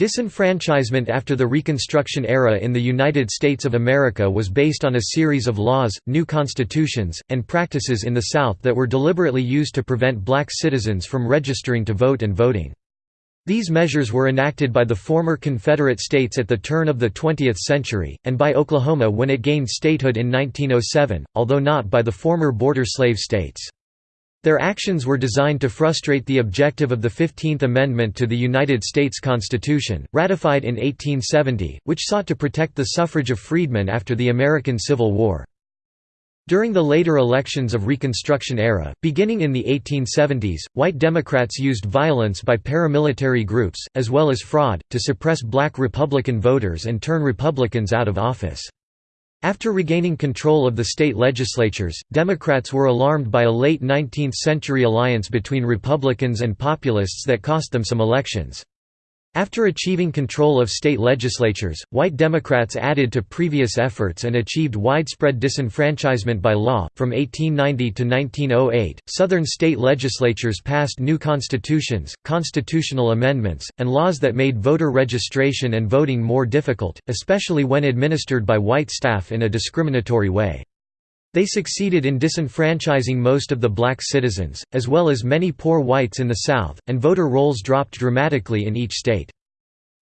Disenfranchisement after the Reconstruction era in the United States of America was based on a series of laws, new constitutions, and practices in the South that were deliberately used to prevent black citizens from registering to vote and voting. These measures were enacted by the former Confederate states at the turn of the 20th century, and by Oklahoma when it gained statehood in 1907, although not by the former border slave states. Their actions were designed to frustrate the objective of the Fifteenth Amendment to the United States Constitution, ratified in 1870, which sought to protect the suffrage of freedmen after the American Civil War. During the later elections of Reconstruction era, beginning in the 1870s, white Democrats used violence by paramilitary groups, as well as fraud, to suppress black Republican voters and turn Republicans out of office. After regaining control of the state legislatures, Democrats were alarmed by a late 19th-century alliance between Republicans and populists that cost them some elections. After achieving control of state legislatures, white Democrats added to previous efforts and achieved widespread disenfranchisement by law. From 1890 to 1908, Southern state legislatures passed new constitutions, constitutional amendments, and laws that made voter registration and voting more difficult, especially when administered by white staff in a discriminatory way. They succeeded in disenfranchising most of the black citizens, as well as many poor whites in the South, and voter rolls dropped dramatically in each state.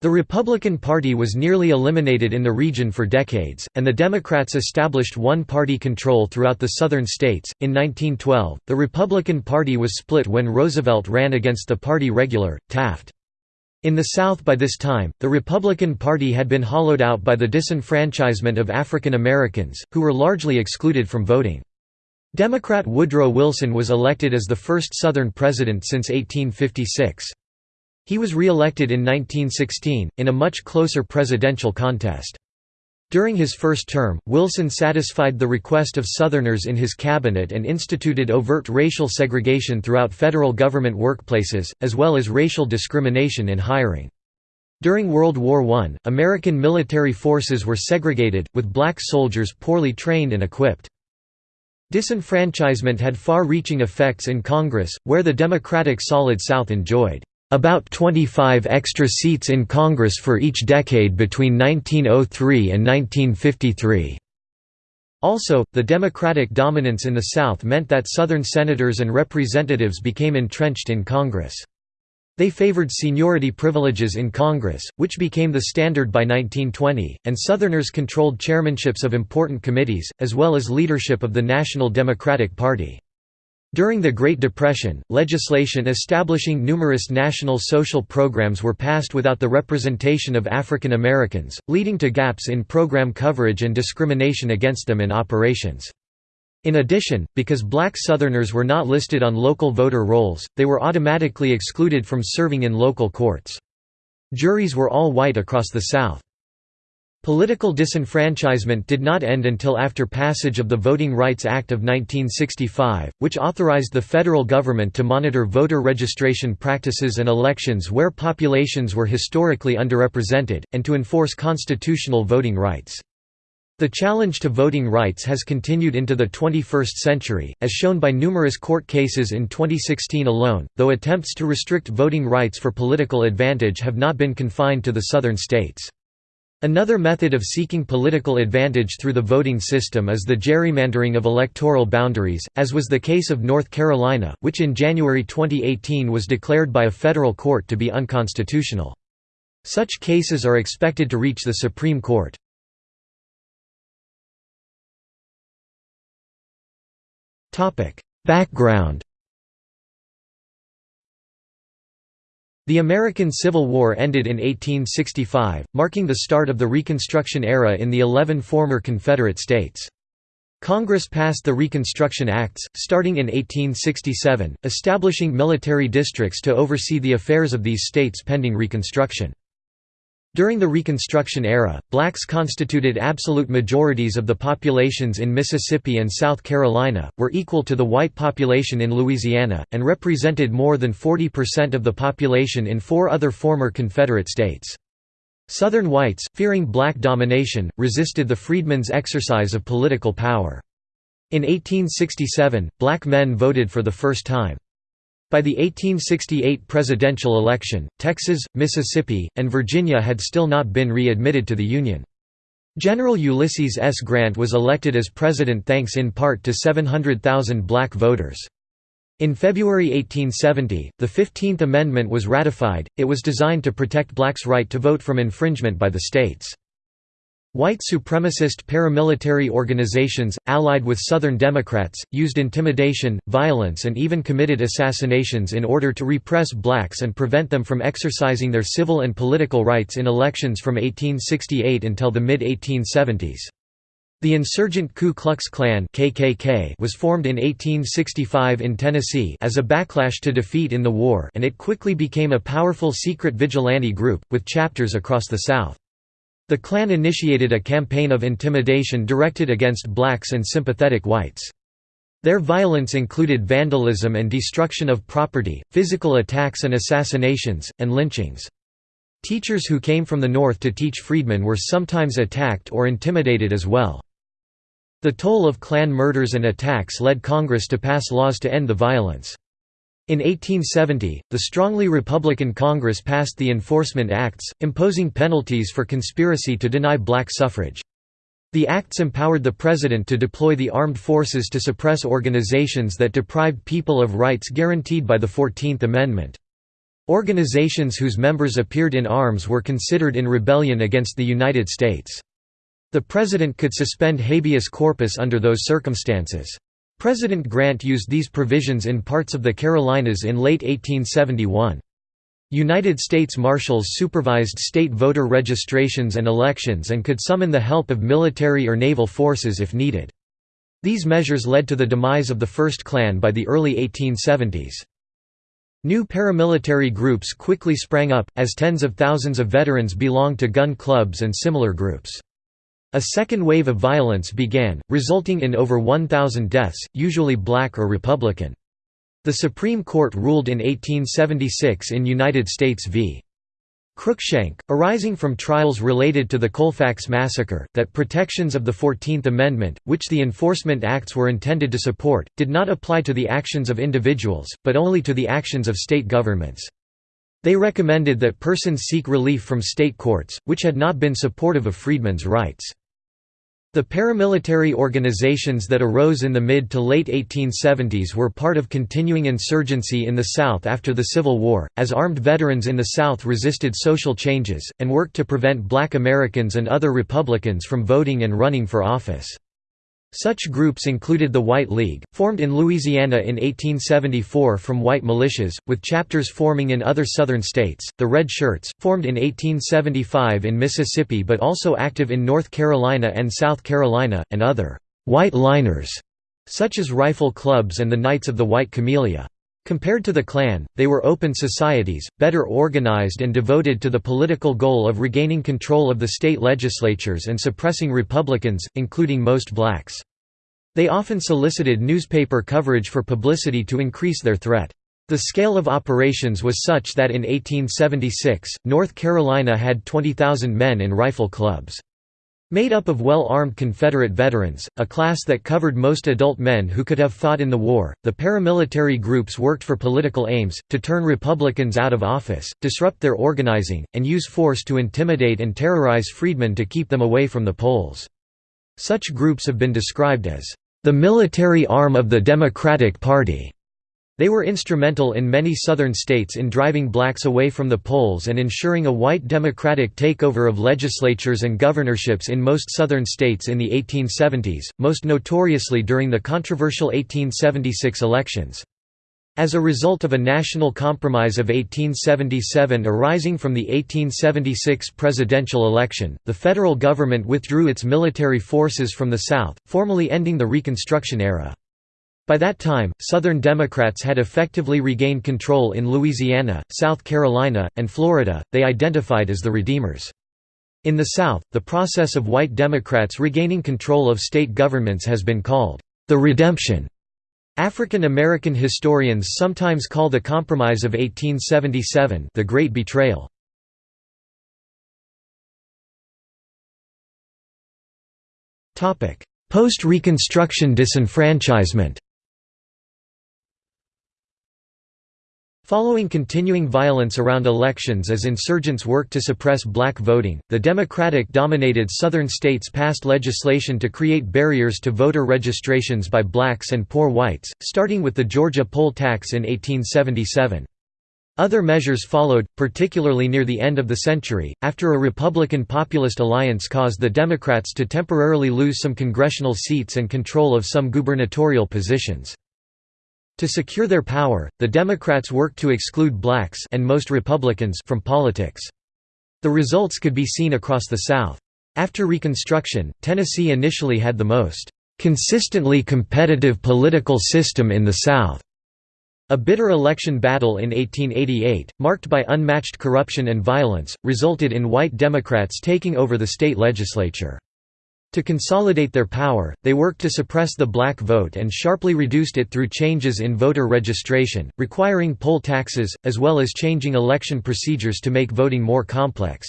The Republican Party was nearly eliminated in the region for decades, and the Democrats established one party control throughout the southern states. In 1912, the Republican Party was split when Roosevelt ran against the party regular, Taft. In the South by this time, the Republican Party had been hollowed out by the disenfranchisement of African Americans, who were largely excluded from voting. Democrat Woodrow Wilson was elected as the first Southern president since 1856. He was re-elected in 1916, in a much closer presidential contest. During his first term, Wilson satisfied the request of Southerners in his cabinet and instituted overt racial segregation throughout federal government workplaces, as well as racial discrimination in hiring. During World War I, American military forces were segregated, with black soldiers poorly trained and equipped. Disenfranchisement had far-reaching effects in Congress, where the Democratic Solid South enjoyed about 25 extra seats in Congress for each decade between 1903 and 1953. Also, the Democratic dominance in the South meant that Southern senators and representatives became entrenched in Congress. They favored seniority privileges in Congress, which became the standard by 1920, and Southerners controlled chairmanships of important committees, as well as leadership of the National Democratic Party. During the Great Depression, legislation establishing numerous national social programs were passed without the representation of African Americans, leading to gaps in program coverage and discrimination against them in operations. In addition, because black Southerners were not listed on local voter rolls, they were automatically excluded from serving in local courts. Juries were all white across the South. Political disenfranchisement did not end until after passage of the Voting Rights Act of 1965, which authorized the federal government to monitor voter registration practices and elections where populations were historically underrepresented, and to enforce constitutional voting rights. The challenge to voting rights has continued into the 21st century, as shown by numerous court cases in 2016 alone, though attempts to restrict voting rights for political advantage have not been confined to the southern states. Another method of seeking political advantage through the voting system is the gerrymandering of electoral boundaries, as was the case of North Carolina, which in January 2018 was declared by a federal court to be unconstitutional. Such cases are expected to reach the Supreme Court. Background The American Civil War ended in 1865, marking the start of the Reconstruction era in the eleven former Confederate states. Congress passed the Reconstruction Acts, starting in 1867, establishing military districts to oversee the affairs of these states pending Reconstruction. During the Reconstruction era, blacks constituted absolute majorities of the populations in Mississippi and South Carolina, were equal to the white population in Louisiana, and represented more than 40% of the population in four other former Confederate states. Southern whites, fearing black domination, resisted the freedmen's exercise of political power. In 1867, black men voted for the first time. By the 1868 presidential election, Texas, Mississippi, and Virginia had still not been re-admitted to the Union. General Ulysses S. Grant was elected as president thanks in part to 700,000 black voters. In February 1870, the Fifteenth Amendment was ratified, it was designed to protect blacks' right to vote from infringement by the states. White supremacist paramilitary organizations, allied with Southern Democrats, used intimidation, violence and even committed assassinations in order to repress blacks and prevent them from exercising their civil and political rights in elections from 1868 until the mid-1870s. The insurgent Ku Klux Klan KKK was formed in 1865 in Tennessee as a backlash to defeat in the war and it quickly became a powerful secret vigilante group, with chapters across the South. The Klan initiated a campaign of intimidation directed against blacks and sympathetic whites. Their violence included vandalism and destruction of property, physical attacks and assassinations, and lynchings. Teachers who came from the North to teach freedmen were sometimes attacked or intimidated as well. The toll of Klan murders and attacks led Congress to pass laws to end the violence. In 1870, the strongly Republican Congress passed the Enforcement Acts, imposing penalties for conspiracy to deny black suffrage. The acts empowered the president to deploy the armed forces to suppress organizations that deprived people of rights guaranteed by the Fourteenth Amendment. Organizations whose members appeared in arms were considered in rebellion against the United States. The president could suspend habeas corpus under those circumstances. President Grant used these provisions in parts of the Carolinas in late 1871. United States Marshals supervised state voter registrations and elections and could summon the help of military or naval forces if needed. These measures led to the demise of the First Klan by the early 1870s. New paramilitary groups quickly sprang up, as tens of thousands of veterans belonged to gun clubs and similar groups. A second wave of violence began, resulting in over 1,000 deaths, usually black or Republican. The Supreme Court ruled in 1876 in United States v. Cruikshank, arising from trials related to the Colfax Massacre, that protections of the Fourteenth Amendment, which the Enforcement Acts were intended to support, did not apply to the actions of individuals, but only to the actions of state governments. They recommended that persons seek relief from state courts, which had not been supportive of freedmen's rights. The paramilitary organizations that arose in the mid to late 1870s were part of continuing insurgency in the South after the Civil War, as armed veterans in the South resisted social changes, and worked to prevent black Americans and other Republicans from voting and running for office. Such groups included the White League, formed in Louisiana in 1874 from white militias, with chapters forming in other southern states, the Red Shirts, formed in 1875 in Mississippi but also active in North Carolina and South Carolina, and other «white liners» such as rifle clubs and the Knights of the White Camellia. Compared to the Klan, they were open societies, better organized and devoted to the political goal of regaining control of the state legislatures and suppressing Republicans, including most blacks. They often solicited newspaper coverage for publicity to increase their threat. The scale of operations was such that in 1876, North Carolina had 20,000 men in rifle clubs. Made up of well-armed Confederate veterans, a class that covered most adult men who could have fought in the war, the paramilitary groups worked for political aims, to turn Republicans out of office, disrupt their organizing, and use force to intimidate and terrorize freedmen to keep them away from the polls. Such groups have been described as, "...the military arm of the Democratic Party." They were instrumental in many southern states in driving blacks away from the polls and ensuring a white democratic takeover of legislatures and governorships in most southern states in the 1870s, most notoriously during the controversial 1876 elections. As a result of a national compromise of 1877 arising from the 1876 presidential election, the federal government withdrew its military forces from the South, formally ending the Reconstruction era. By that time, Southern Democrats had effectively regained control in Louisiana, South Carolina, and Florida, they identified as the Redeemers. In the South, the process of white Democrats regaining control of state governments has been called, "...the Redemption". African American historians sometimes call the Compromise of 1877 the Great Betrayal. Post-Reconstruction disenfranchisement Following continuing violence around elections as insurgents worked to suppress black voting, the Democratic-dominated southern states passed legislation to create barriers to voter registrations by blacks and poor whites, starting with the Georgia poll tax in 1877. Other measures followed, particularly near the end of the century, after a Republican populist alliance caused the Democrats to temporarily lose some congressional seats and control of some gubernatorial positions. To secure their power, the Democrats worked to exclude blacks and most Republicans from politics. The results could be seen across the South. After Reconstruction, Tennessee initially had the most consistently competitive political system in the South. A bitter election battle in 1888, marked by unmatched corruption and violence, resulted in white Democrats taking over the state legislature. To consolidate their power, they worked to suppress the black vote and sharply reduced it through changes in voter registration, requiring poll taxes, as well as changing election procedures to make voting more complex.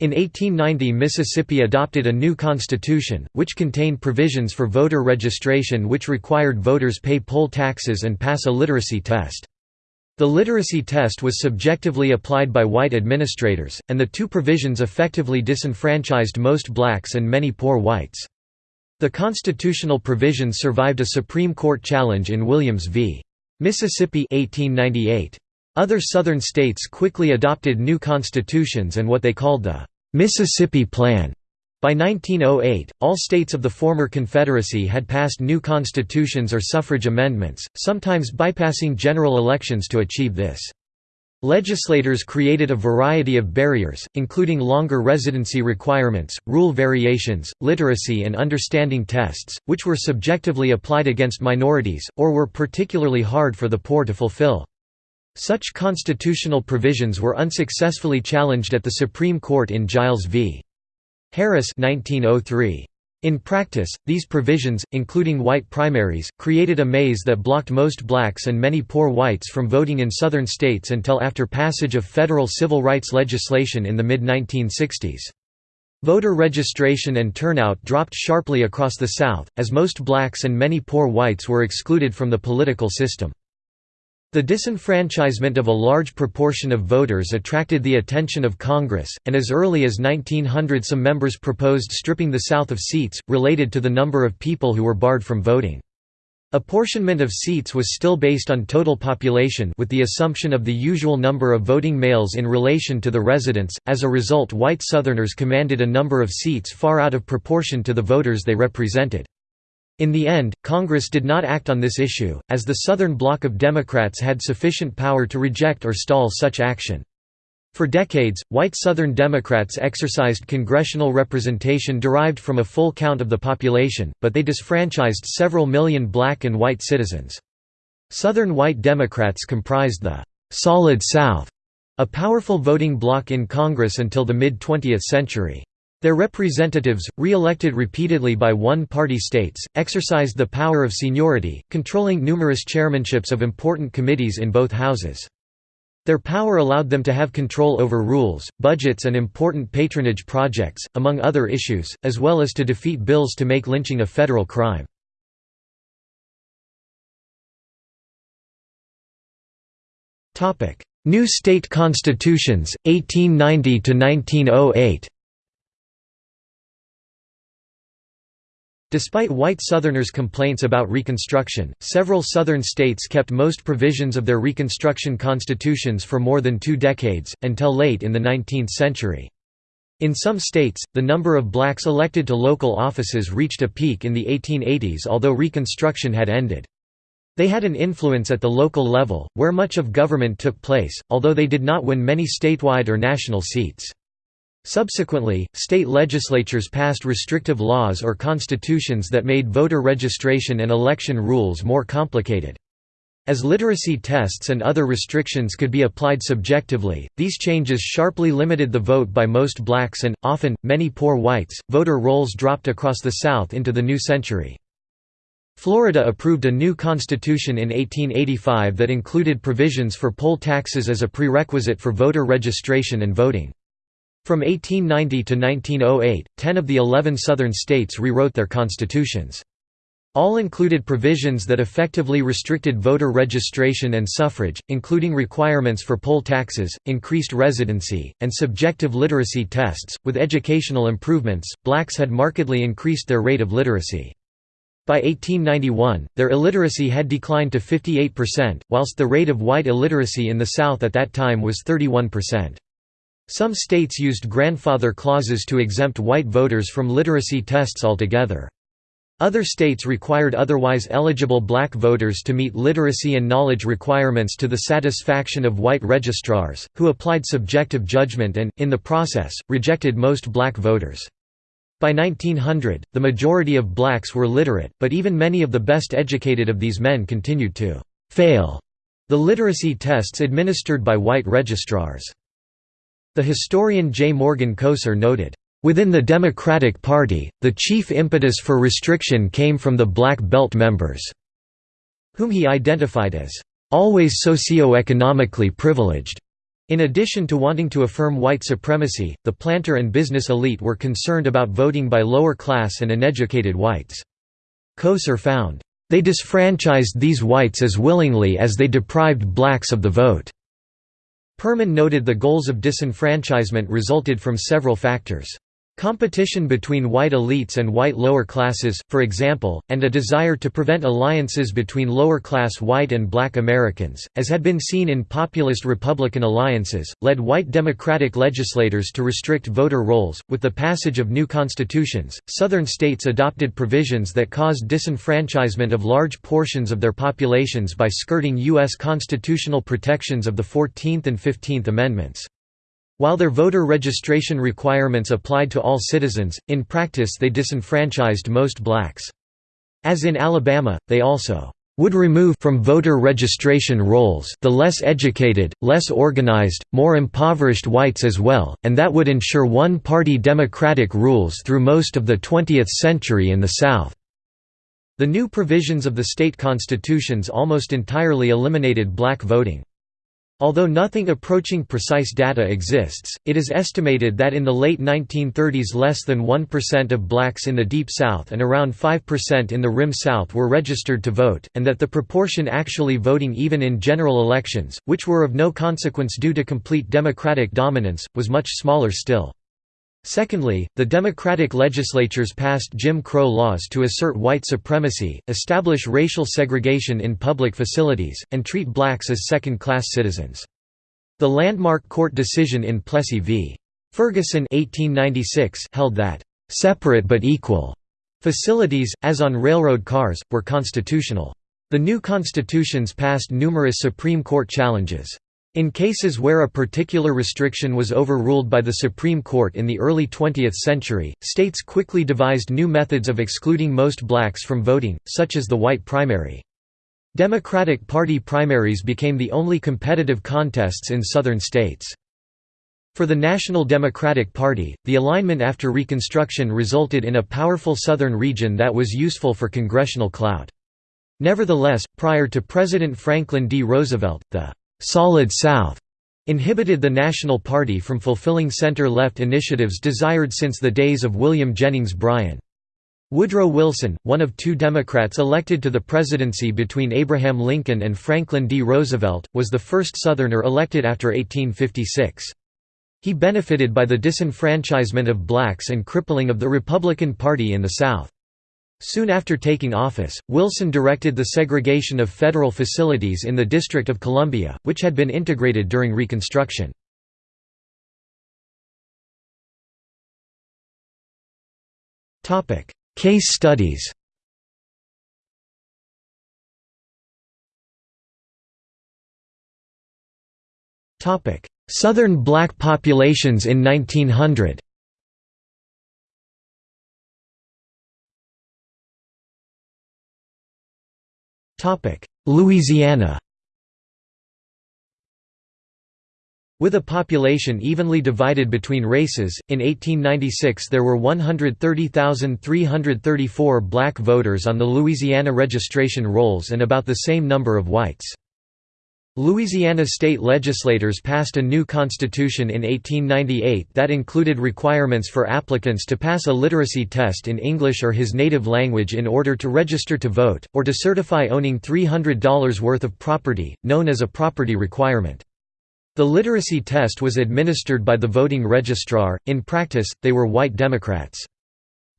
In 1890 Mississippi adopted a new constitution, which contained provisions for voter registration which required voters pay poll taxes and pass a literacy test. The literacy test was subjectively applied by white administrators, and the two provisions effectively disenfranchised most blacks and many poor whites. The constitutional provisions survived a Supreme Court challenge in Williams v. Mississippi 1898. Other Southern states quickly adopted new constitutions and what they called the Mississippi Plan. By 1908, all states of the former Confederacy had passed new constitutions or suffrage amendments, sometimes bypassing general elections to achieve this. Legislators created a variety of barriers, including longer residency requirements, rule variations, literacy and understanding tests, which were subjectively applied against minorities, or were particularly hard for the poor to fulfill. Such constitutional provisions were unsuccessfully challenged at the Supreme Court in Giles v. Harris 1903. In practice, these provisions, including white primaries, created a maze that blocked most blacks and many poor whites from voting in southern states until after passage of federal civil rights legislation in the mid-1960s. Voter registration and turnout dropped sharply across the South, as most blacks and many poor whites were excluded from the political system. The disenfranchisement of a large proportion of voters attracted the attention of Congress, and as early as 1900 some members proposed stripping the South of seats, related to the number of people who were barred from voting. Apportionment of seats was still based on total population with the assumption of the usual number of voting males in relation to the residents, as a result white Southerners commanded a number of seats far out of proportion to the voters they represented. In the end, Congress did not act on this issue, as the Southern bloc of Democrats had sufficient power to reject or stall such action. For decades, white Southern Democrats exercised congressional representation derived from a full count of the population, but they disfranchised several million black and white citizens. Southern white Democrats comprised the «Solid South», a powerful voting bloc in Congress until the mid-20th century. Their representatives, re-elected repeatedly by one-party states, exercised the power of seniority, controlling numerous chairmanships of important committees in both houses. Their power allowed them to have control over rules, budgets and important patronage projects, among other issues, as well as to defeat bills to make lynching a federal crime. New state constitutions, 1890–1908 Despite white Southerners' complaints about Reconstruction, several Southern states kept most provisions of their Reconstruction constitutions for more than two decades, until late in the 19th century. In some states, the number of blacks elected to local offices reached a peak in the 1880s although Reconstruction had ended. They had an influence at the local level, where much of government took place, although they did not win many statewide or national seats. Subsequently, state legislatures passed restrictive laws or constitutions that made voter registration and election rules more complicated. As literacy tests and other restrictions could be applied subjectively, these changes sharply limited the vote by most blacks and, often, many poor whites. Voter rolls dropped across the South into the new century. Florida approved a new constitution in 1885 that included provisions for poll taxes as a prerequisite for voter registration and voting. From 1890 to 1908, ten of the eleven southern states rewrote their constitutions. All included provisions that effectively restricted voter registration and suffrage, including requirements for poll taxes, increased residency, and subjective literacy tests. With educational improvements, blacks had markedly increased their rate of literacy. By 1891, their illiteracy had declined to 58%, whilst the rate of white illiteracy in the South at that time was 31%. Some states used grandfather clauses to exempt white voters from literacy tests altogether. Other states required otherwise eligible black voters to meet literacy and knowledge requirements to the satisfaction of white registrars, who applied subjective judgment and, in the process, rejected most black voters. By 1900, the majority of blacks were literate, but even many of the best educated of these men continued to «fail» the literacy tests administered by white registrars. The historian J. Morgan Kousser noted, Within the Democratic Party, the chief impetus for restriction came from the Black Belt members, whom he identified as always socio-economically privileged. In addition to wanting to affirm white supremacy, the planter and business elite were concerned about voting by lower-class and uneducated whites. Kousser found, "...they disfranchised these whites as willingly as they deprived blacks of the vote." Perman noted the goals of disenfranchisement resulted from several factors. Competition between white elites and white lower classes, for example, and a desire to prevent alliances between lower-class white and black Americans, as had been seen in populist Republican alliances, led white Democratic legislators to restrict voter rolls. With the passage of new constitutions, Southern states adopted provisions that caused disenfranchisement of large portions of their populations by skirting U.S. constitutional protections of the Fourteenth and Fifteenth Amendments. While their voter registration requirements applied to all citizens, in practice they disenfranchised most blacks. As in Alabama, they also would remove from voter registration rolls the less educated, less organized, more impoverished whites as well, and that would ensure one-party democratic rules through most of the 20th century in the South. The new provisions of the state constitutions almost entirely eliminated black voting. Although nothing approaching precise data exists, it is estimated that in the late 1930s less than 1% of blacks in the Deep South and around 5% in the Rim South were registered to vote, and that the proportion actually voting even in general elections, which were of no consequence due to complete Democratic dominance, was much smaller still. Secondly, the Democratic legislatures passed Jim Crow laws to assert white supremacy, establish racial segregation in public facilities, and treat blacks as second-class citizens. The landmark court decision in Plessy v. Ferguson 1896 held that, "...separate but equal," facilities, as on railroad cars, were constitutional. The new constitutions passed numerous Supreme Court challenges. In cases where a particular restriction was overruled by the Supreme Court in the early 20th century, states quickly devised new methods of excluding most blacks from voting, such as the white primary. Democratic Party primaries became the only competitive contests in Southern states. For the National Democratic Party, the alignment after Reconstruction resulted in a powerful southern region that was useful for congressional clout. Nevertheless, prior to President Franklin D. Roosevelt, the «Solid South» inhibited the National Party from fulfilling center-left initiatives desired since the days of William Jennings Bryan. Woodrow Wilson, one of two Democrats elected to the presidency between Abraham Lincoln and Franklin D. Roosevelt, was the first Southerner elected after 1856. He benefited by the disenfranchisement of blacks and crippling of the Republican Party in the South. Soon after taking office, Wilson directed the segregation of federal facilities in the District of Columbia, which had been integrated during Reconstruction. Case studies Southern black populations in 1900 Louisiana With a population evenly divided between races, in 1896 there were 130,334 black voters on the Louisiana registration rolls and about the same number of whites. Louisiana state legislators passed a new constitution in 1898 that included requirements for applicants to pass a literacy test in English or his native language in order to register to vote, or to certify owning $300 worth of property, known as a property requirement. The literacy test was administered by the voting registrar, in practice, they were white Democrats.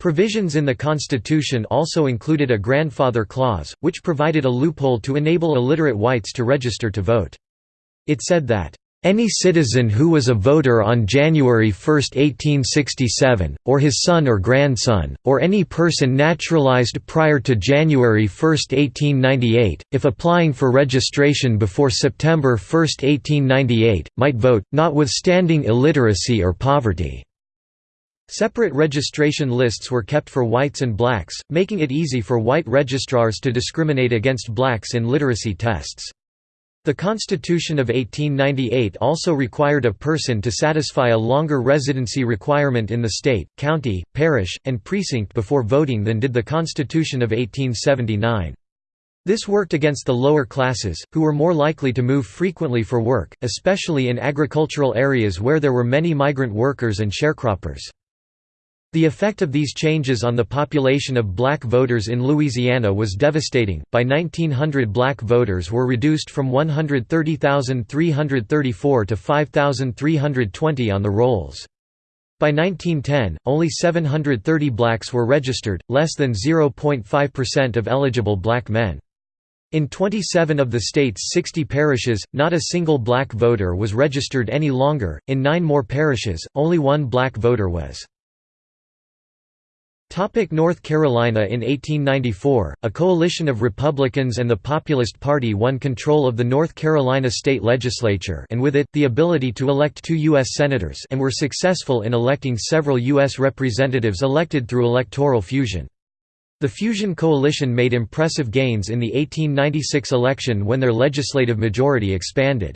Provisions in the Constitution also included a grandfather clause, which provided a loophole to enable illiterate whites to register to vote. It said that, "...any citizen who was a voter on January 1, 1867, or his son or grandson, or any person naturalized prior to January 1, 1898, if applying for registration before September 1, 1898, might vote, notwithstanding illiteracy or poverty." Separate registration lists were kept for whites and blacks, making it easy for white registrars to discriminate against blacks in literacy tests. The Constitution of 1898 also required a person to satisfy a longer residency requirement in the state, county, parish, and precinct before voting than did the Constitution of 1879. This worked against the lower classes, who were more likely to move frequently for work, especially in agricultural areas where there were many migrant workers and sharecroppers. The effect of these changes on the population of black voters in Louisiana was devastating. By 1900, black voters were reduced from 130,334 to 5,320 on the rolls. By 1910, only 730 blacks were registered, less than 0.5% of eligible black men. In 27 of the state's 60 parishes, not a single black voter was registered any longer. In nine more parishes, only one black voter was. North Carolina In 1894, a coalition of Republicans and the Populist Party won control of the North Carolina state legislature and with it, the ability to elect two U.S. Senators and were successful in electing several U.S. representatives elected through electoral fusion. The Fusion Coalition made impressive gains in the 1896 election when their legislative majority expanded.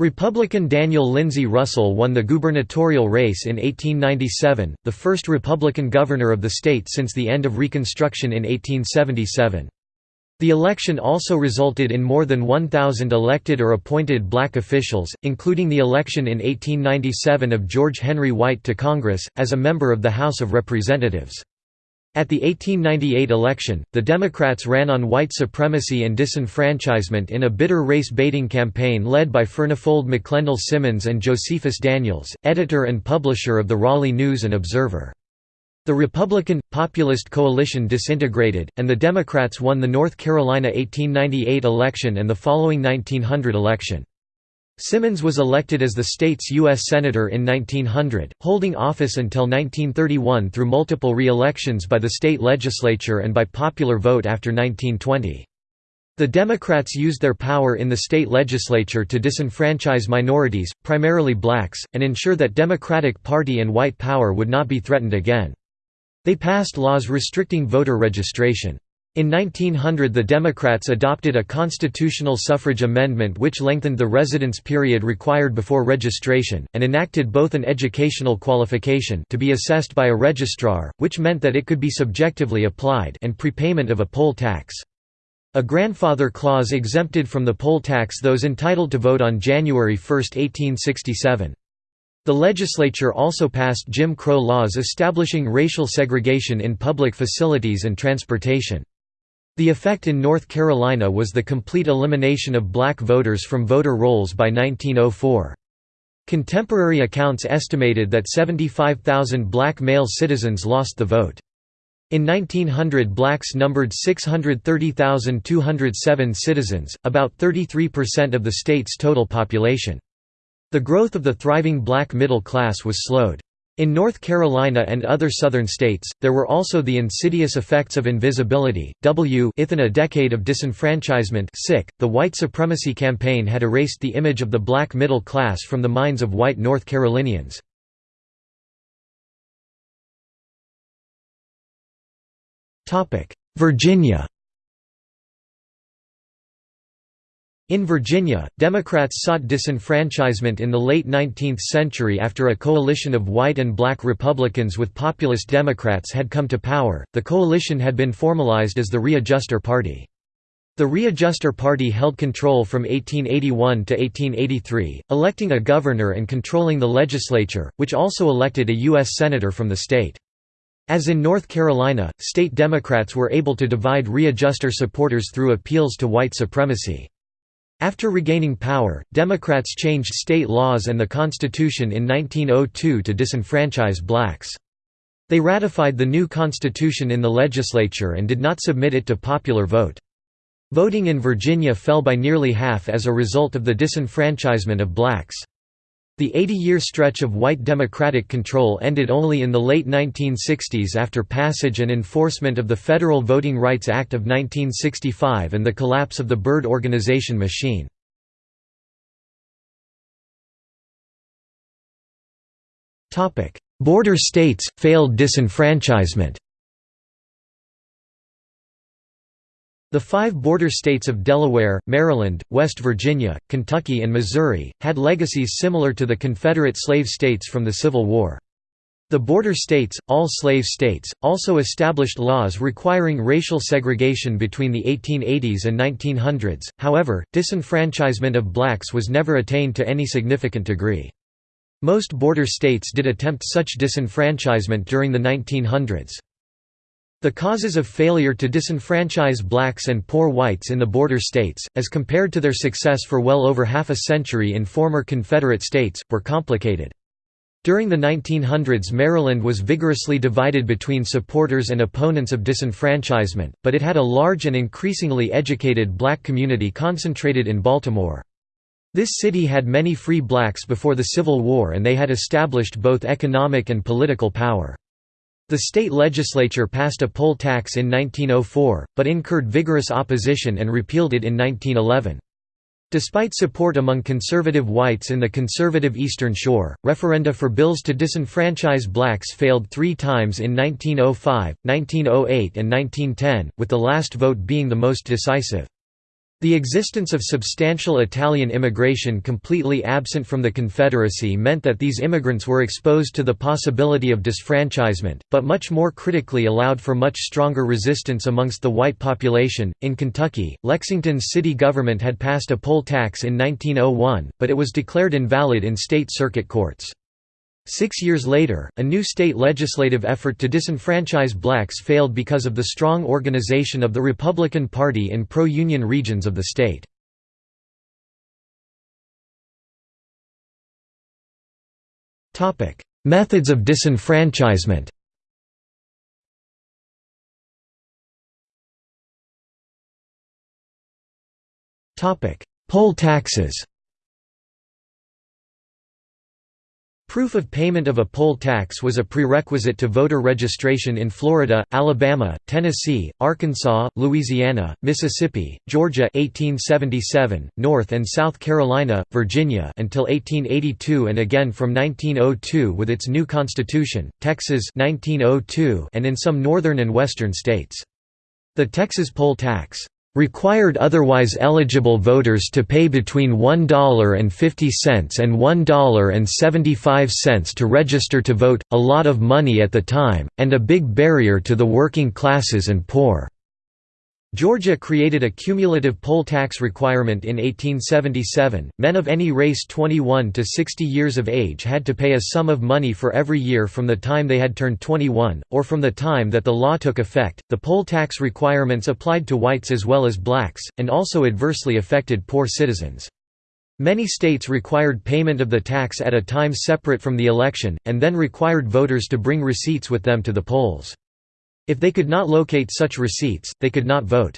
Republican Daniel Lindsay Russell won the gubernatorial race in 1897, the first Republican governor of the state since the end of Reconstruction in 1877. The election also resulted in more than 1,000 elected or appointed black officials, including the election in 1897 of George Henry White to Congress, as a member of the House of Representatives. At the 1898 election, the Democrats ran on white supremacy and disenfranchisement in a bitter race-baiting campaign led by Furnifold McLendel Simmons and Josephus Daniels, editor and publisher of the Raleigh News and Observer. The Republican, Populist coalition disintegrated, and the Democrats won the North Carolina 1898 election and the following 1900 election. Simmons was elected as the state's U.S. Senator in 1900, holding office until 1931 through multiple re-elections by the state legislature and by popular vote after 1920. The Democrats used their power in the state legislature to disenfranchise minorities, primarily blacks, and ensure that Democratic Party and white power would not be threatened again. They passed laws restricting voter registration. In 1900 the Democrats adopted a constitutional suffrage amendment which lengthened the residence period required before registration, and enacted both an educational qualification to be assessed by a registrar, which meant that it could be subjectively applied and prepayment of a poll tax. A grandfather clause exempted from the poll tax those entitled to vote on January 1, 1867. The legislature also passed Jim Crow laws establishing racial segregation in public facilities and transportation. The effect in North Carolina was the complete elimination of black voters from voter rolls by 1904. Contemporary accounts estimated that 75,000 black male citizens lost the vote. In 1900 blacks numbered 630,207 citizens, about 33% of the state's total population. The growth of the thriving black middle class was slowed. In North Carolina and other southern states, there were also the insidious effects of invisibility. W within a decade of disenfranchisement sick, the white supremacy campaign had erased the image of the black middle class from the minds of white North Carolinians. Virginia In Virginia, Democrats sought disenfranchisement in the late 19th century after a coalition of white and black Republicans with populist Democrats had come to power. The coalition had been formalized as the Readjuster Party. The Readjuster Party held control from 1881 to 1883, electing a governor and controlling the legislature, which also elected a U.S. Senator from the state. As in North Carolina, state Democrats were able to divide Readjuster supporters through appeals to white supremacy. After regaining power, Democrats changed state laws and the Constitution in 1902 to disenfranchise blacks. They ratified the new Constitution in the legislature and did not submit it to popular vote. Voting in Virginia fell by nearly half as a result of the disenfranchisement of blacks. The 80-year stretch of white Democratic control ended only in the late 1960s after passage and enforcement of the Federal Voting Rights Act of 1965 and the collapse of the Byrd organization machine. Border states, failed disenfranchisement The five border states of Delaware, Maryland, West Virginia, Kentucky and Missouri, had legacies similar to the Confederate slave states from the Civil War. The border states, all slave states, also established laws requiring racial segregation between the 1880s and 1900s, however, disenfranchisement of blacks was never attained to any significant degree. Most border states did attempt such disenfranchisement during the 1900s. The causes of failure to disenfranchise blacks and poor whites in the border states, as compared to their success for well over half a century in former Confederate states, were complicated. During the 1900s Maryland was vigorously divided between supporters and opponents of disenfranchisement, but it had a large and increasingly educated black community concentrated in Baltimore. This city had many free blacks before the Civil War and they had established both economic and political power. The state legislature passed a poll tax in 1904, but incurred vigorous opposition and repealed it in 1911. Despite support among conservative whites in the conservative Eastern Shore, referenda for bills to disenfranchise blacks failed three times in 1905, 1908 and 1910, with the last vote being the most decisive. The existence of substantial Italian immigration completely absent from the Confederacy meant that these immigrants were exposed to the possibility of disfranchisement, but much more critically allowed for much stronger resistance amongst the white population. In Kentucky, Lexington's city government had passed a poll tax in 1901, but it was declared invalid in state circuit courts. Six years later, a new state legislative effort to disenfranchise blacks failed because of the strong organization of the Republican Party in pro-union regions of the state. Methods of disenfranchisement Poll taxes Proof of payment of a poll tax was a prerequisite to voter registration in Florida, Alabama, Tennessee, Arkansas, Louisiana, Mississippi, Georgia 1877, North and South Carolina, Virginia until 1882 and again from 1902 with its new constitution, Texas 1902 and in some northern and western states. The Texas poll tax required otherwise eligible voters to pay between $1.50 and $1.75 to register to vote, a lot of money at the time, and a big barrier to the working classes and poor. Georgia created a cumulative poll tax requirement in 1877. Men of any race 21 to 60 years of age had to pay a sum of money for every year from the time they had turned 21, or from the time that the law took effect. The poll tax requirements applied to whites as well as blacks, and also adversely affected poor citizens. Many states required payment of the tax at a time separate from the election, and then required voters to bring receipts with them to the polls. If they could not locate such receipts, they could not vote.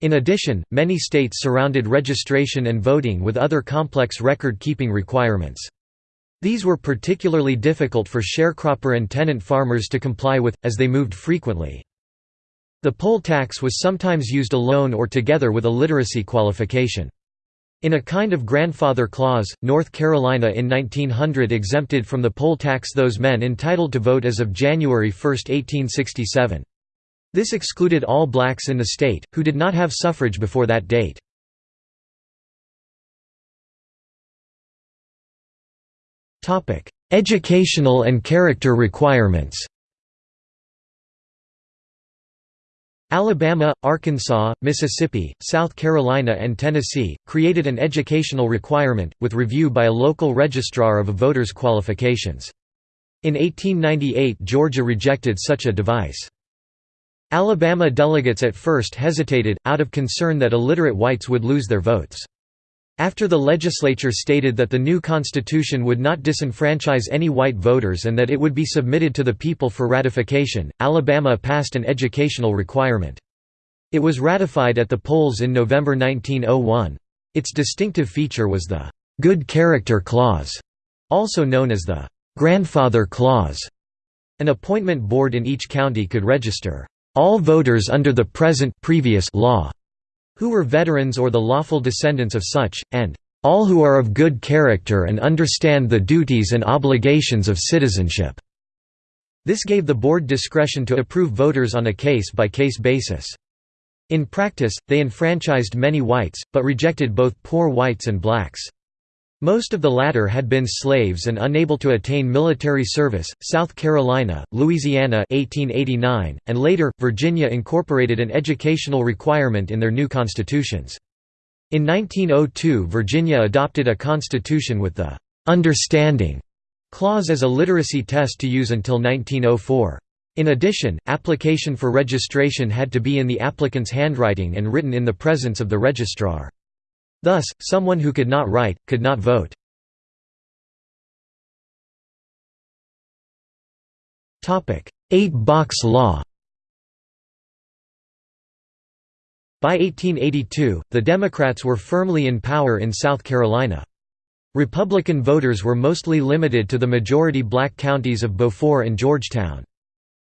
In addition, many states surrounded registration and voting with other complex record-keeping requirements. These were particularly difficult for sharecropper and tenant farmers to comply with, as they moved frequently. The poll tax was sometimes used alone or together with a literacy qualification. In a kind of grandfather clause, North Carolina in 1900 exempted from the poll tax those men entitled to vote as of January 1, 1867. This excluded all blacks in the state, who did not have suffrage before that date. Educational and character requirements Alabama, Arkansas, Mississippi, South Carolina and Tennessee, created an educational requirement, with review by a local registrar of a voter's qualifications. In 1898 Georgia rejected such a device. Alabama delegates at first hesitated, out of concern that illiterate whites would lose their votes. After the legislature stated that the new constitution would not disenfranchise any white voters and that it would be submitted to the people for ratification, Alabama passed an educational requirement. It was ratified at the polls in November 1901. Its distinctive feature was the «good character clause», also known as the «grandfather clause». An appointment board in each county could register «all voters under the present previous law» who were veterans or the lawful descendants of such, and all who are of good character and understand the duties and obligations of citizenship." This gave the board discretion to approve voters on a case-by-case -case basis. In practice, they enfranchised many whites, but rejected both poor whites and blacks. Most of the latter had been slaves and unable to attain military service. South Carolina, Louisiana (1889), and later Virginia incorporated an educational requirement in their new constitutions. In 1902, Virginia adopted a constitution with the understanding clause as a literacy test to use until 1904. In addition, application for registration had to be in the applicant's handwriting and written in the presence of the registrar. Thus, someone who could not write, could not vote. Eight-box law By 1882, the Democrats were firmly in power in South Carolina. Republican voters were mostly limited to the majority black counties of Beaufort and Georgetown.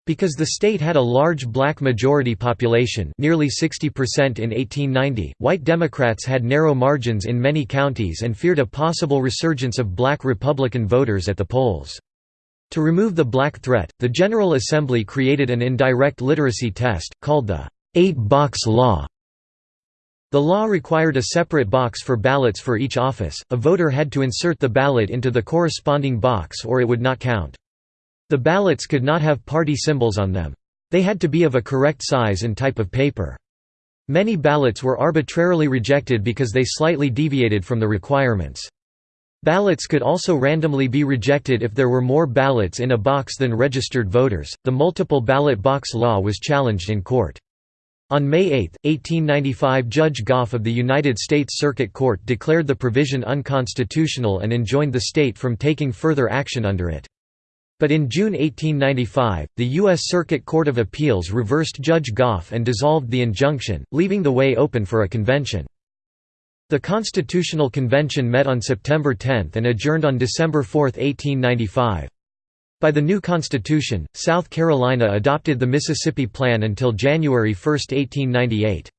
Because the state had a large black majority population nearly 60% in 1890, white Democrats had narrow margins in many counties and feared a possible resurgence of black Republican voters at the polls. To remove the black threat, the General Assembly created an indirect literacy test, called the Eight-Box Law. The law required a separate box for ballots for each office, a voter had to insert the ballot into the corresponding box or it would not count. The ballots could not have party symbols on them. They had to be of a correct size and type of paper. Many ballots were arbitrarily rejected because they slightly deviated from the requirements. Ballots could also randomly be rejected if there were more ballots in a box than registered voters. The multiple ballot box law was challenged in court. On May 8, 1895 Judge Goff of the United States Circuit Court declared the provision unconstitutional and enjoined the state from taking further action under it. But in June 1895, the U.S. Circuit Court of Appeals reversed Judge Goff and dissolved the injunction, leaving the way open for a convention. The Constitutional Convention met on September 10 and adjourned on December 4, 1895. By the new constitution, South Carolina adopted the Mississippi Plan until January 1, 1898.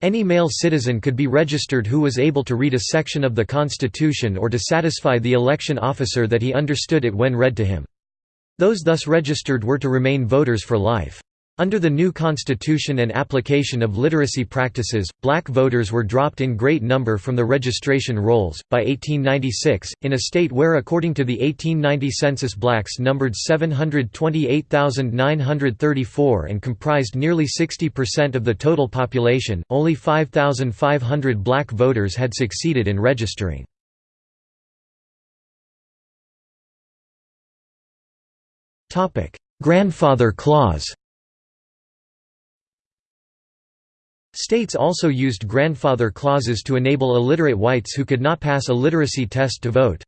Any male citizen could be registered who was able to read a section of the Constitution or to satisfy the election officer that he understood it when read to him. Those thus registered were to remain voters for life. Under the new constitution and application of literacy practices, black voters were dropped in great number from the registration rolls. By 1896, in a state where according to the 1890 census blacks numbered 728,934 and comprised nearly 60% of the total population, only 5,500 black voters had succeeded in registering. Grandfather clause States also used grandfather clauses to enable illiterate whites who could not pass a literacy test to vote.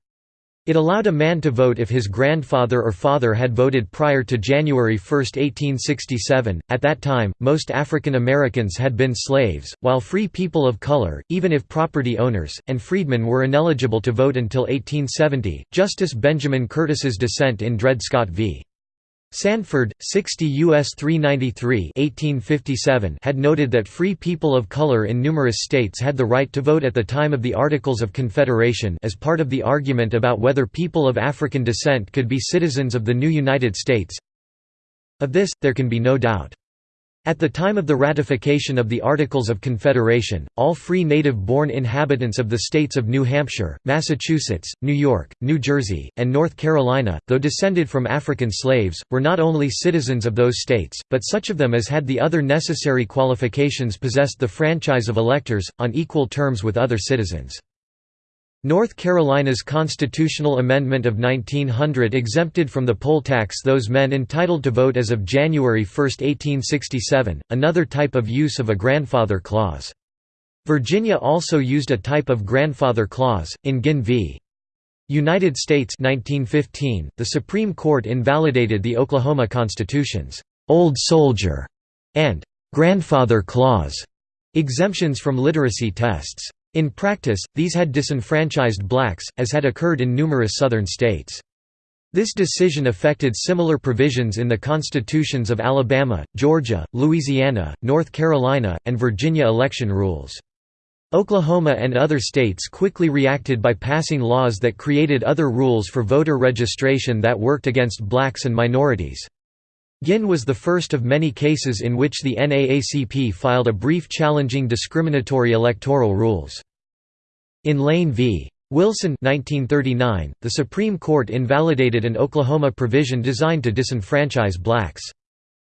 It allowed a man to vote if his grandfather or father had voted prior to January 1, 1867. At that time, most African Americans had been slaves, while free people of color, even if property owners, and freedmen were ineligible to vote until 1870. Justice Benjamin Curtis's dissent in Dred Scott v. Sandford, 60 U.S. 393 1857 had noted that free people of color in numerous states had the right to vote at the time of the Articles of Confederation as part of the argument about whether people of African descent could be citizens of the new United States. Of this, there can be no doubt. At the time of the ratification of the Articles of Confederation, all free native-born inhabitants of the states of New Hampshire, Massachusetts, New York, New Jersey, and North Carolina, though descended from African slaves, were not only citizens of those states, but such of them as had the other necessary qualifications possessed the franchise of electors, on equal terms with other citizens. North Carolina's constitutional amendment of 1900 exempted from the poll tax those men entitled to vote as of January 1, 1867, another type of use of a grandfather clause. Virginia also used a type of grandfather clause, in Guinn v. United States 1915, the Supreme Court invalidated the Oklahoma Constitution's «Old Soldier» and «Grandfather Clause» exemptions from literacy tests. In practice, these had disenfranchised blacks, as had occurred in numerous Southern states. This decision affected similar provisions in the constitutions of Alabama, Georgia, Louisiana, North Carolina, and Virginia election rules. Oklahoma and other states quickly reacted by passing laws that created other rules for voter registration that worked against blacks and minorities. Guinn was the first of many cases in which the NAACP filed a brief challenging discriminatory electoral rules. In Lane v. Wilson 1939, the Supreme Court invalidated an Oklahoma provision designed to disenfranchise blacks.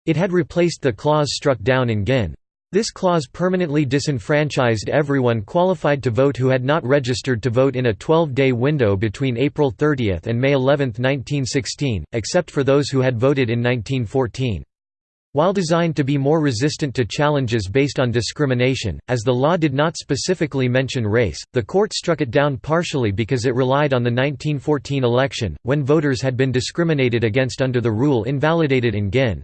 It had replaced the clause struck down in Guinn. This clause permanently disenfranchised everyone qualified to vote who had not registered to vote in a 12-day window between April 30 and May 11, 1916, except for those who had voted in 1914. While designed to be more resistant to challenges based on discrimination, as the law did not specifically mention race, the court struck it down partially because it relied on the 1914 election, when voters had been discriminated against under the rule invalidated in Guinn.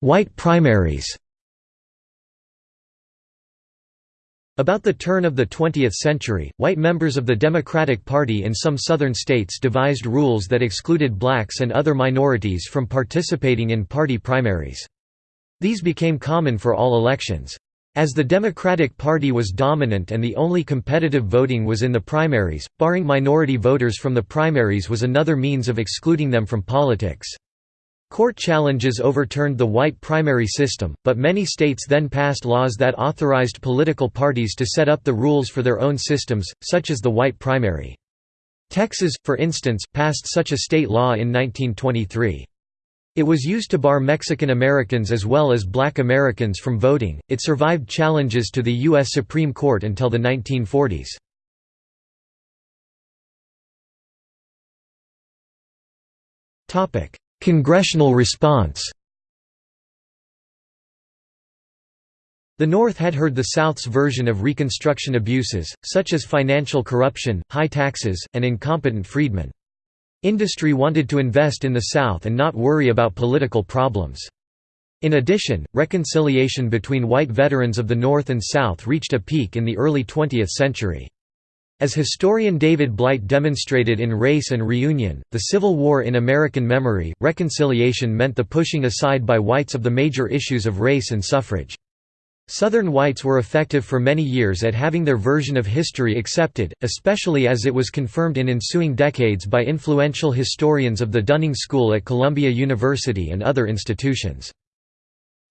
White primaries About the turn of the 20th century, white members of the Democratic Party in some southern states devised rules that excluded blacks and other minorities from participating in party primaries. These became common for all elections. As the Democratic Party was dominant and the only competitive voting was in the primaries, barring minority voters from the primaries was another means of excluding them from politics. Court challenges overturned the white primary system, but many states then passed laws that authorized political parties to set up the rules for their own systems, such as the white primary. Texas, for instance, passed such a state law in 1923. It was used to bar Mexican Americans as well as black Americans from voting. It survived challenges to the U.S. Supreme Court until the 1940s. Topic: Congressional response The North had heard the South's version of Reconstruction abuses, such as financial corruption, high taxes, and incompetent freedmen. Industry wanted to invest in the South and not worry about political problems. In addition, reconciliation between white veterans of the North and South reached a peak in the early 20th century. As historian David Blight demonstrated in Race and Reunion, the Civil War in American Memory, reconciliation meant the pushing aside by whites of the major issues of race and suffrage. Southern whites were effective for many years at having their version of history accepted, especially as it was confirmed in ensuing decades by influential historians of the Dunning School at Columbia University and other institutions.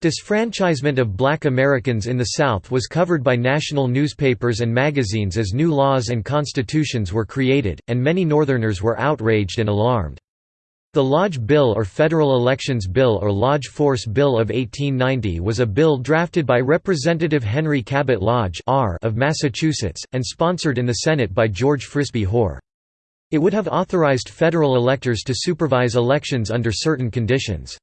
Disfranchisement of black Americans in the South was covered by national newspapers and magazines as new laws and constitutions were created, and many Northerners were outraged and alarmed. The Lodge Bill or Federal Elections Bill or Lodge Force Bill of 1890 was a bill drafted by Representative Henry Cabot Lodge of Massachusetts, and sponsored in the Senate by George Frisbie Hoar. It would have authorized federal electors to supervise elections under certain conditions.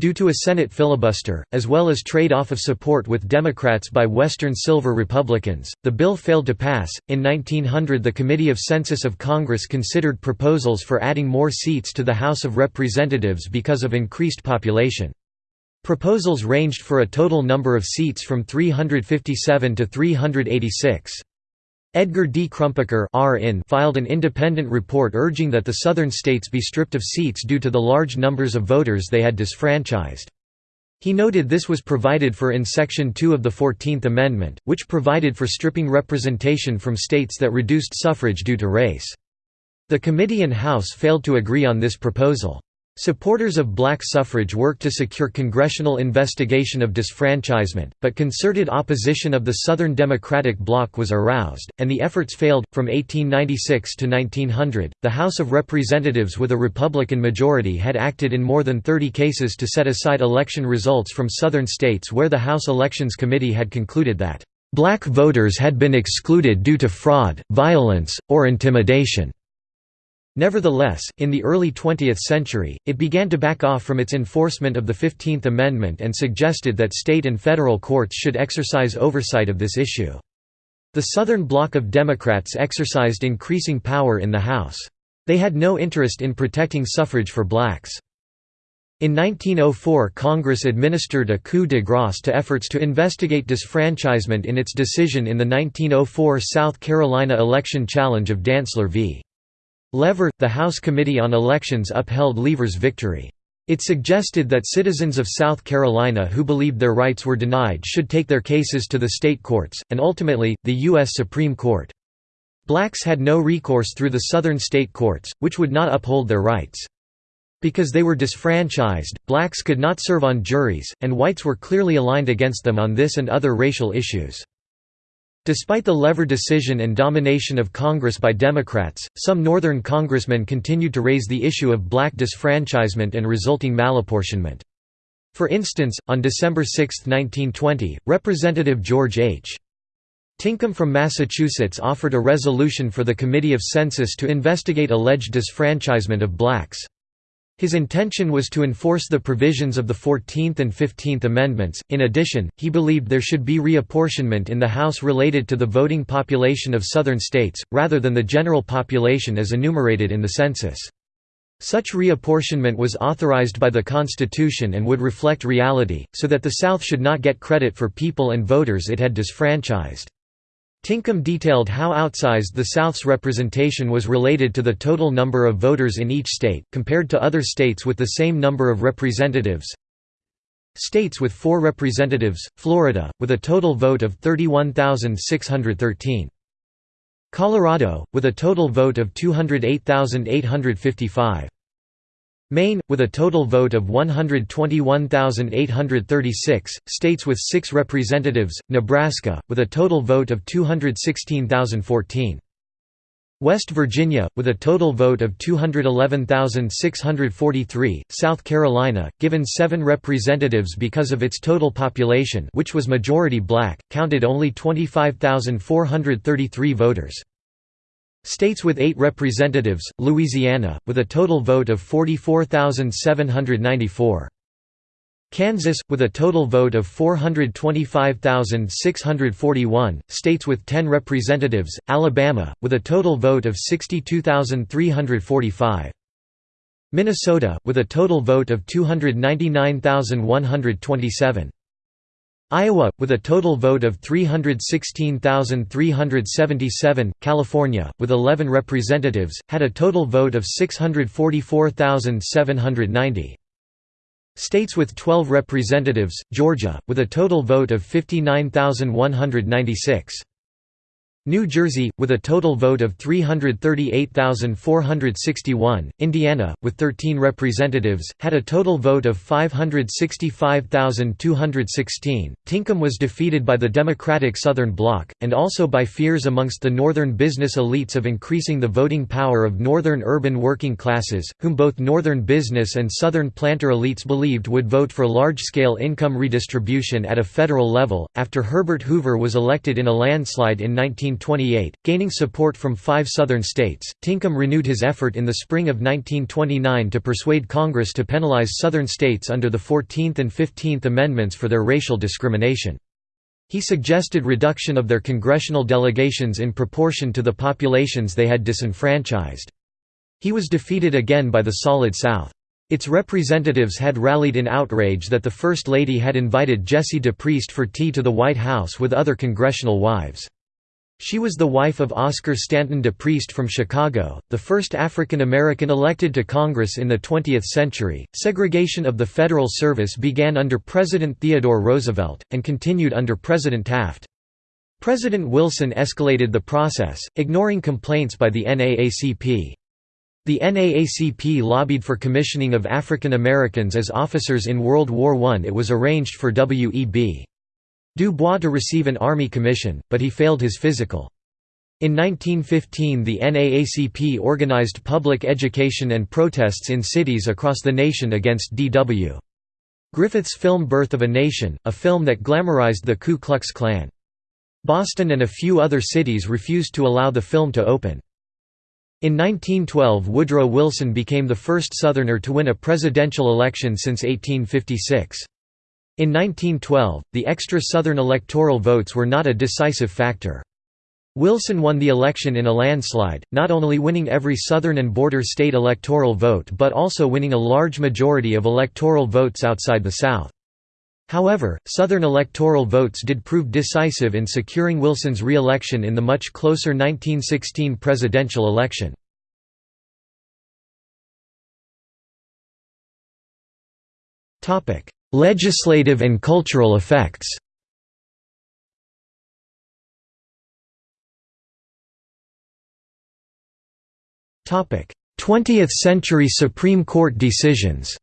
Due to a Senate filibuster, as well as trade-off of support with Democrats by Western Silver Republicans, the bill failed to pass. In 1900 the Committee of Census of Congress considered proposals for adding more seats to the House of Representatives because of increased population. Proposals ranged for a total number of seats from 357 to 386. Edgar D. Crumpacker filed an independent report urging that the southern states be stripped of seats due to the large numbers of voters they had disfranchised. He noted this was provided for in Section 2 of the Fourteenth Amendment, which provided for stripping representation from states that reduced suffrage due to race. The committee and House failed to agree on this proposal. Supporters of black suffrage worked to secure congressional investigation of disfranchisement, but concerted opposition of the Southern Democratic Bloc was aroused, and the efforts failed. From 1896 to 1900, the House of Representatives with a Republican majority had acted in more than 30 cases to set aside election results from Southern states where the House Elections Committee had concluded that, black voters had been excluded due to fraud, violence, or intimidation. Nevertheless, in the early 20th century, it began to back off from its enforcement of the Fifteenth Amendment and suggested that state and federal courts should exercise oversight of this issue. The Southern Bloc of Democrats exercised increasing power in the House. They had no interest in protecting suffrage for blacks. In 1904 Congress administered a coup de grace to efforts to investigate disfranchisement in its decision in the 1904 South Carolina election challenge of Dantzler v. Lever, the House Committee on Elections upheld Lever's victory. It suggested that citizens of South Carolina who believed their rights were denied should take their cases to the state courts, and ultimately, the U.S. Supreme Court. Blacks had no recourse through the southern state courts, which would not uphold their rights. Because they were disfranchised, blacks could not serve on juries, and whites were clearly aligned against them on this and other racial issues. Despite the Lever decision and domination of Congress by Democrats, some Northern congressmen continued to raise the issue of black disfranchisement and resulting malapportionment. For instance, on December 6, 1920, Representative George H. Tinkham from Massachusetts offered a resolution for the Committee of Census to investigate alleged disfranchisement of blacks. His intention was to enforce the provisions of the Fourteenth and Fifteenth Amendments. In addition, he believed there should be reapportionment in the House related to the voting population of Southern states, rather than the general population as enumerated in the census. Such reapportionment was authorized by the Constitution and would reflect reality, so that the South should not get credit for people and voters it had disfranchised. Tinkham detailed how outsized the South's representation was related to the total number of voters in each state, compared to other states with the same number of representatives. States with four representatives, Florida, with a total vote of 31,613. Colorado, with a total vote of 208,855. Maine, with a total vote of 121,836, states with six representatives, Nebraska, with a total vote of 216,014. West Virginia, with a total vote of 211,643, South Carolina, given seven representatives because of its total population which was majority black, counted only 25,433 voters. States with eight representatives, Louisiana, with a total vote of 44,794. Kansas, with a total vote of 425,641, states with 10 representatives, Alabama, with a total vote of 62,345. Minnesota, with a total vote of 299,127. Iowa, with a total vote of 316,377, California, with 11 representatives, had a total vote of 644,790. States with 12 representatives, Georgia, with a total vote of 59,196. New Jersey, with a total vote of 338,461, Indiana, with 13 representatives, had a total vote of 565,216. Tinkham was defeated by the Democratic Southern Bloc, and also by fears amongst the Northern business elites of increasing the voting power of Northern urban working classes, whom both Northern business and Southern planter elites believed would vote for large scale income redistribution at a federal level. After Herbert Hoover was elected in a landslide in 19 1928, gaining support from five Southern states. Tinkham renewed his effort in the spring of 1929 to persuade Congress to penalize Southern states under the 14th and 15th Amendments for their racial discrimination. He suggested reduction of their congressional delegations in proportion to the populations they had disenfranchised. He was defeated again by the Solid South. Its representatives had rallied in outrage that the First Lady had invited Jessie DePriest for tea to the White House with other congressional wives. She was the wife of Oscar Stanton de Priest from Chicago, the first African American elected to Congress in the 20th century. Segregation of the Federal Service began under President Theodore Roosevelt, and continued under President Taft. President Wilson escalated the process, ignoring complaints by the NAACP. The NAACP lobbied for commissioning of African Americans as officers in World War I. It was arranged for W.E.B. Du Bois to receive an Army commission, but he failed his physical. In 1915 the NAACP organized public education and protests in cities across the nation against D.W. Griffith's film Birth of a Nation, a film that glamorized the Ku Klux Klan. Boston and a few other cities refused to allow the film to open. In 1912 Woodrow Wilson became the first Southerner to win a presidential election since 1856. In 1912, the extra Southern electoral votes were not a decisive factor. Wilson won the election in a landslide, not only winning every Southern and border state electoral vote but also winning a large majority of electoral votes outside the South. However, Southern electoral votes did prove decisive in securing Wilson's re-election in the much closer 1916 presidential election. Legislative and cultural effects Topic: Twentieth-century Supreme Court decisions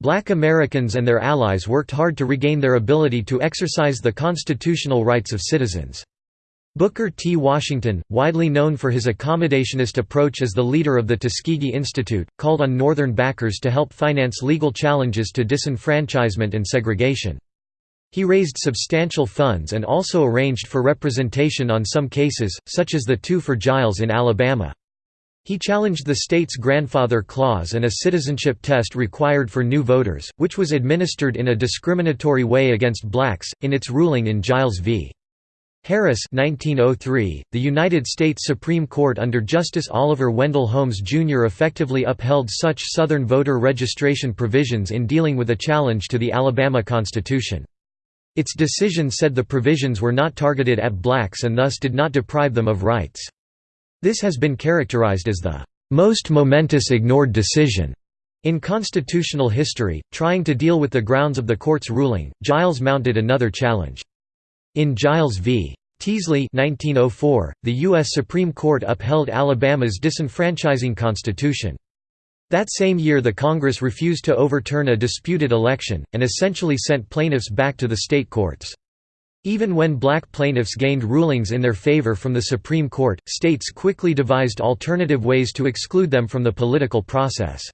Black Americans and their allies worked hard to regain their ability to exercise the constitutional rights of citizens. Booker T. Washington, widely known for his accommodationist approach as the leader of the Tuskegee Institute, called on Northern backers to help finance legal challenges to disenfranchisement and segregation. He raised substantial funds and also arranged for representation on some cases, such as the two for Giles in Alabama. He challenged the state's grandfather clause and a citizenship test required for new voters, which was administered in a discriminatory way against blacks, in its ruling in Giles v. Harris 1903, the United States Supreme Court under Justice Oliver Wendell Holmes Jr. effectively upheld such Southern voter registration provisions in dealing with a challenge to the Alabama Constitution. Its decision said the provisions were not targeted at blacks and thus did not deprive them of rights. This has been characterized as the most momentous ignored decision in constitutional history. Trying to deal with the grounds of the court's ruling, Giles mounted another challenge. In Giles v. Teasley 1904, the U.S. Supreme Court upheld Alabama's disenfranchising constitution. That same year the Congress refused to overturn a disputed election, and essentially sent plaintiffs back to the state courts. Even when black plaintiffs gained rulings in their favor from the Supreme Court, states quickly devised alternative ways to exclude them from the political process.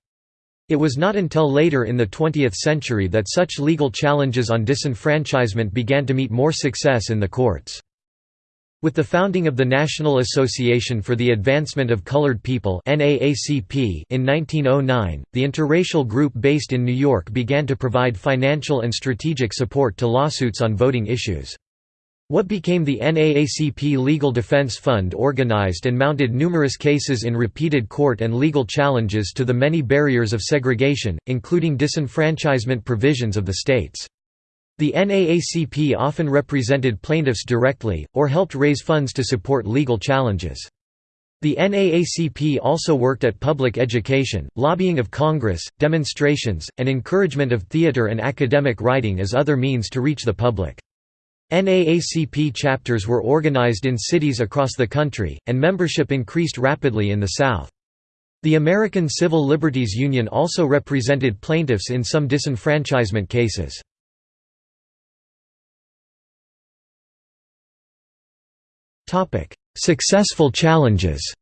It was not until later in the 20th century that such legal challenges on disenfranchisement began to meet more success in the courts. With the founding of the National Association for the Advancement of Colored People in 1909, the interracial group based in New York began to provide financial and strategic support to lawsuits on voting issues. What became the NAACP Legal Defense Fund organized and mounted numerous cases in repeated court and legal challenges to the many barriers of segregation, including disenfranchisement provisions of the states. The NAACP often represented plaintiffs directly, or helped raise funds to support legal challenges. The NAACP also worked at public education, lobbying of Congress, demonstrations, and encouragement of theater and academic writing as other means to reach the public. NAACP chapters were organized in cities across the country, and membership increased rapidly in the South. The American Civil Liberties Union also represented plaintiffs in some disenfranchisement cases. Successful challenges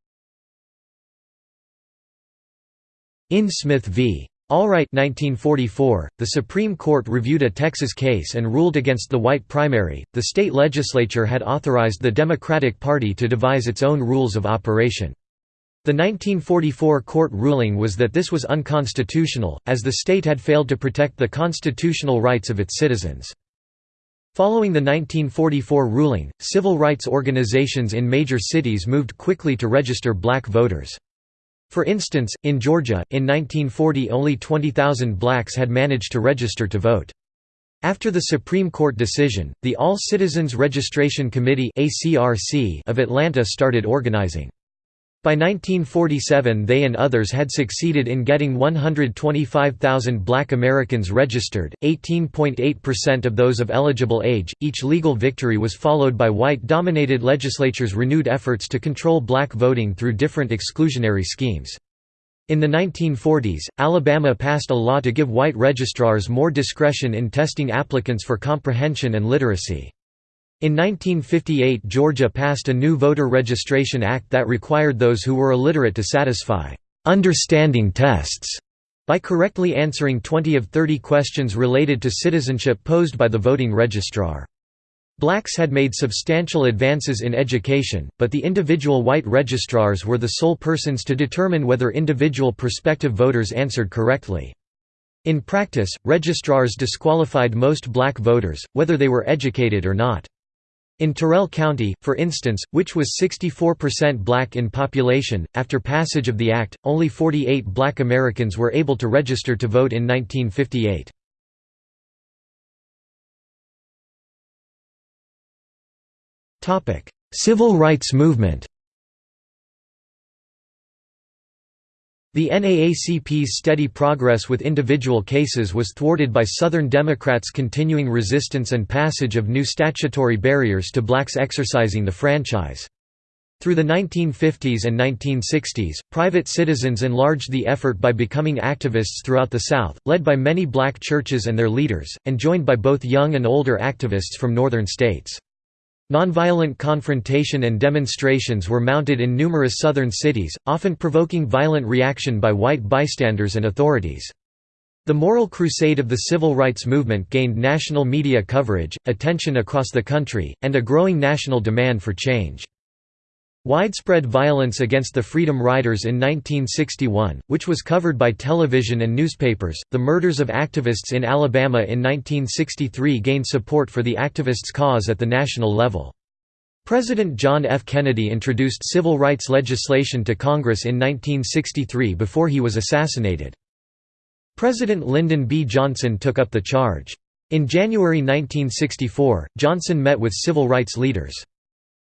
In Smith v. Allwright 1944, the Supreme Court reviewed a Texas case and ruled against the white primary. The state legislature had authorized the Democratic Party to devise its own rules of operation. The 1944 court ruling was that this was unconstitutional, as the state had failed to protect the constitutional rights of its citizens. Following the 1944 ruling, civil rights organizations in major cities moved quickly to register black voters. For instance, in Georgia, in 1940 only 20,000 blacks had managed to register to vote. After the Supreme Court decision, the All Citizens Registration Committee of Atlanta started organizing. By 1947 they and others had succeeded in getting 125,000 black Americans registered, 18.8% of those of eligible age. Each legal victory was followed by white-dominated legislatures' renewed efforts to control black voting through different exclusionary schemes. In the 1940s, Alabama passed a law to give white registrars more discretion in testing applicants for comprehension and literacy. In 1958 Georgia passed a new Voter Registration Act that required those who were illiterate to satisfy «understanding tests» by correctly answering 20 of 30 questions related to citizenship posed by the voting registrar. Blacks had made substantial advances in education, but the individual white registrars were the sole persons to determine whether individual prospective voters answered correctly. In practice, registrars disqualified most black voters, whether they were educated or not. In Terrell County, for instance, which was 64% black in population, after passage of the act, only 48 black Americans were able to register to vote in 1958. Civil rights movement The NAACP's steady progress with individual cases was thwarted by Southern Democrats' continuing resistance and passage of new statutory barriers to blacks exercising the franchise. Through the 1950s and 1960s, private citizens enlarged the effort by becoming activists throughout the South, led by many black churches and their leaders, and joined by both young and older activists from northern states. Nonviolent confrontation and demonstrations were mounted in numerous southern cities, often provoking violent reaction by white bystanders and authorities. The moral crusade of the civil rights movement gained national media coverage, attention across the country, and a growing national demand for change. Widespread violence against the Freedom Riders in 1961, which was covered by television and newspapers, the murders of activists in Alabama in 1963 gained support for the activists' cause at the national level. President John F. Kennedy introduced civil rights legislation to Congress in 1963 before he was assassinated. President Lyndon B. Johnson took up the charge. In January 1964, Johnson met with civil rights leaders.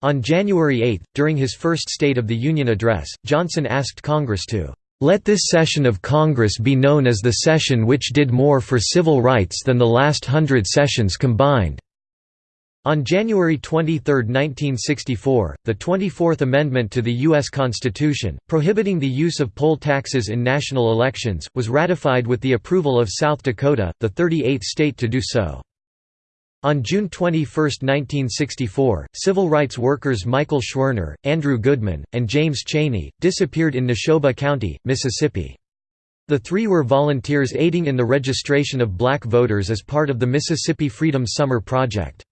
On January 8, during his first State of the Union address, Johnson asked Congress to let this session of Congress be known as the session which did more for civil rights than the last hundred sessions combined." On January 23, 1964, the 24th Amendment to the U.S. Constitution, prohibiting the use of poll taxes in national elections, was ratified with the approval of South Dakota, the 38th state to do so. On June 21, 1964, civil rights workers Michael Schwerner, Andrew Goodman, and James Chaney, disappeared in Neshoba County, Mississippi. The three were volunteers aiding in the registration of black voters as part of the Mississippi Freedom Summer Project.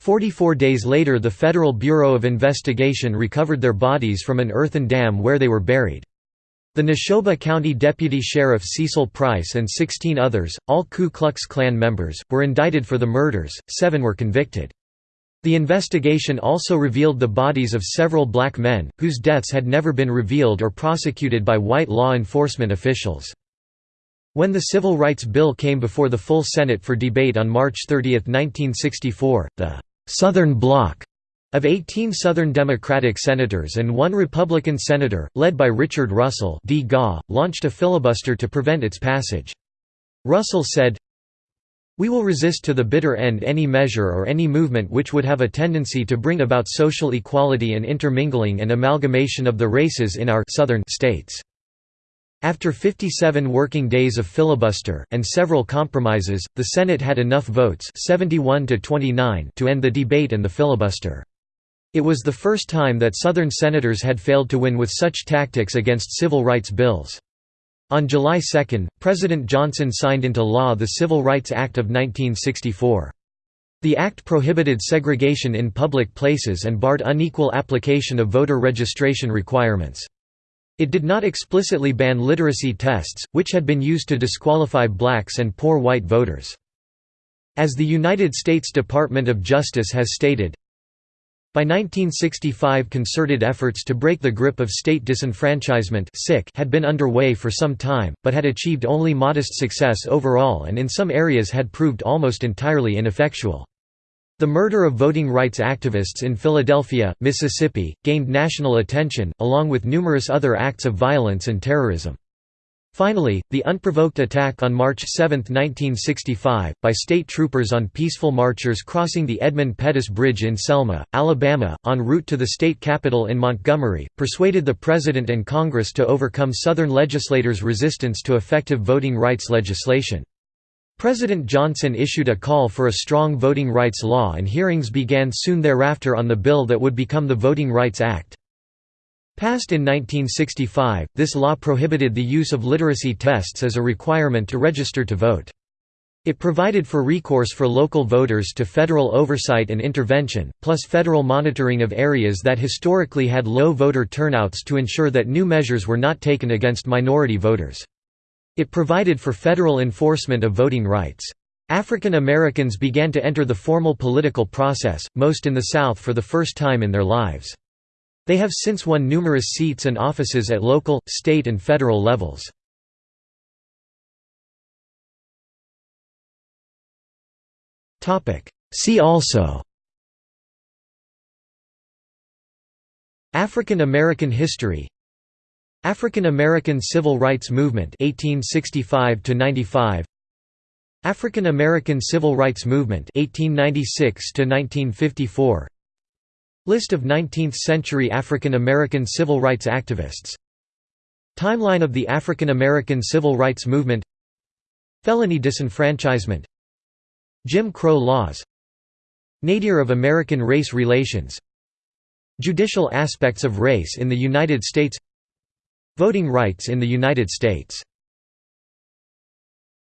Forty-four days later the Federal Bureau of Investigation recovered their bodies from an earthen dam where they were buried. The Neshoba County Deputy Sheriff Cecil Price and 16 others, all Ku Klux Klan members, were indicted for the murders, seven were convicted. The investigation also revealed the bodies of several black men, whose deaths had never been revealed or prosecuted by white law enforcement officials. When the Civil Rights Bill came before the full Senate for debate on March 30, 1964, the «Southern Bloc» Of 18 Southern Democratic senators and one Republican senator, led by Richard Russell D. Gaw, launched a filibuster to prevent its passage. Russell said, We will resist to the bitter end any measure or any movement which would have a tendency to bring about social equality and intermingling and amalgamation of the races in our southern states. After 57 working days of filibuster, and several compromises, the Senate had enough votes 71 to, 29 to end the debate and the filibuster. It was the first time that Southern senators had failed to win with such tactics against civil rights bills. On July 2, President Johnson signed into law the Civil Rights Act of 1964. The act prohibited segregation in public places and barred unequal application of voter registration requirements. It did not explicitly ban literacy tests, which had been used to disqualify blacks and poor white voters. As the United States Department of Justice has stated, by 1965 concerted efforts to break the grip of state disenfranchisement had been underway for some time, but had achieved only modest success overall and in some areas had proved almost entirely ineffectual. The murder of voting rights activists in Philadelphia, Mississippi, gained national attention, along with numerous other acts of violence and terrorism. Finally, the unprovoked attack on March 7, 1965, by state troopers on peaceful marchers crossing the Edmund Pettus Bridge in Selma, Alabama, en route to the state capitol in Montgomery, persuaded the President and Congress to overcome Southern legislators' resistance to effective voting rights legislation. President Johnson issued a call for a strong voting rights law and hearings began soon thereafter on the bill that would become the Voting Rights Act. Passed in 1965, this law prohibited the use of literacy tests as a requirement to register to vote. It provided for recourse for local voters to federal oversight and intervention, plus federal monitoring of areas that historically had low voter turnouts to ensure that new measures were not taken against minority voters. It provided for federal enforcement of voting rights. African Americans began to enter the formal political process, most in the South for the first time in their lives. They have since won numerous seats and offices at local, state and federal levels. See also African American history African American Civil Rights Movement 1865 95 African American Civil Rights Movement 1896 1954 List of 19th-century African American civil rights activists. Timeline of the African American civil rights movement. Felony disenfranchisement. Jim Crow laws. Nadir of American race relations. Judicial aspects of race in the United States. Voting rights in the United States